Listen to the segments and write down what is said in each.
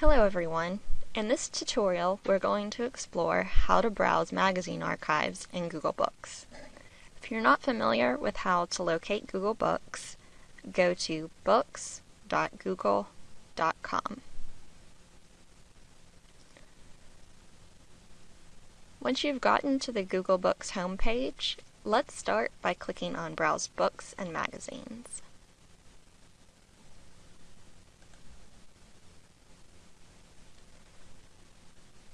Hello everyone. In this tutorial we're going to explore how to browse magazine archives in Google Books. If you're not familiar with how to locate Google Books, go to books.google.com. Once you've gotten to the Google Books homepage, let's start by clicking on Browse Books and Magazines.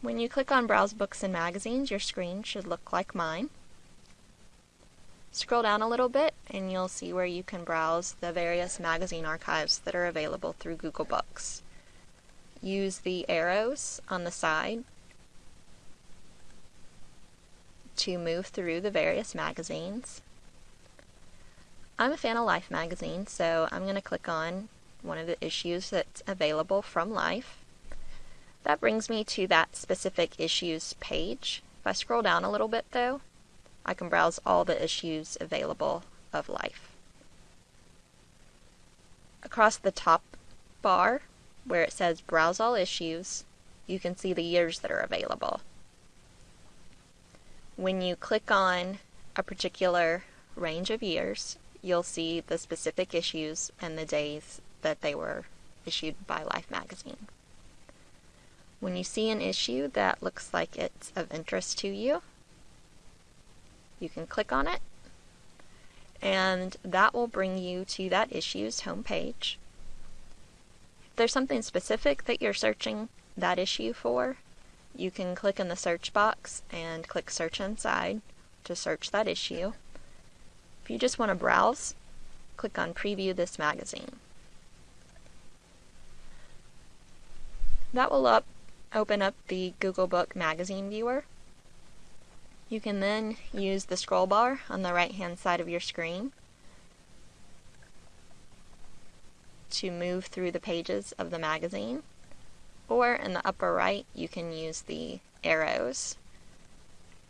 When you click on Browse Books and Magazines, your screen should look like mine. Scroll down a little bit and you'll see where you can browse the various magazine archives that are available through Google Books. Use the arrows on the side to move through the various magazines. I'm a fan of Life magazine, so I'm going to click on one of the issues that's available from Life. That brings me to that specific issues page. If I scroll down a little bit though, I can browse all the issues available of Life. Across the top bar, where it says Browse All Issues, you can see the years that are available. When you click on a particular range of years, you'll see the specific issues and the days that they were issued by Life magazine. When you see an issue that looks like it's of interest to you, you can click on it and that will bring you to that issue's homepage. If there's something specific that you're searching that issue for, you can click in the search box and click search inside to search that issue. If you just want to browse, click on preview this magazine. That will up open up the Google Book Magazine Viewer. You can then use the scroll bar on the right hand side of your screen to move through the pages of the magazine. Or in the upper right, you can use the arrows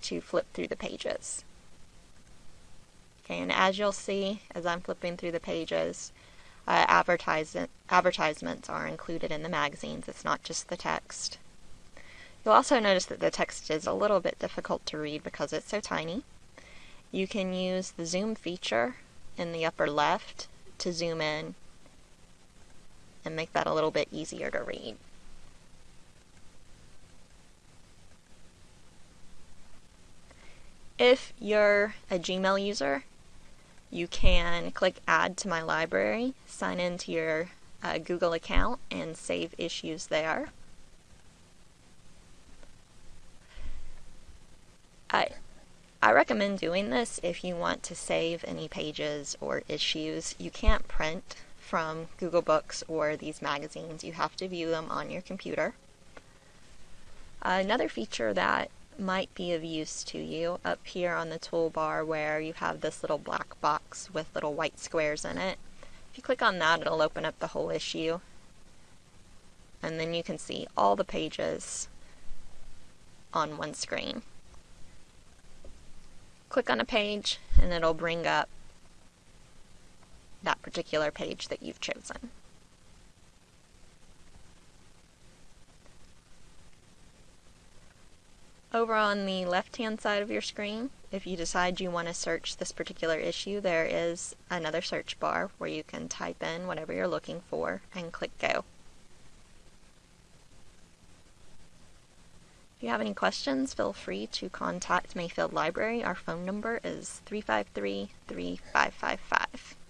to flip through the pages. Okay, and as you'll see, as I'm flipping through the pages, uh, advertisement, advertisements are included in the magazines. It's not just the text. You'll also notice that the text is a little bit difficult to read because it's so tiny. You can use the zoom feature in the upper left to zoom in and make that a little bit easier to read. If you're a Gmail user, you can click Add to My Library, sign into your uh, Google account, and save issues there. I, I recommend doing this if you want to save any pages or issues. You can't print from Google Books or these magazines. You have to view them on your computer. Another feature that might be of use to you up here on the toolbar where you have this little black box with little white squares in it. If you click on that, it'll open up the whole issue. And then you can see all the pages on one screen click on a page and it'll bring up that particular page that you've chosen. Over on the left hand side of your screen, if you decide you want to search this particular issue, there is another search bar where you can type in whatever you're looking for and click go. You have any questions, feel free to contact Mayfield Library. Our phone number is 353 3555.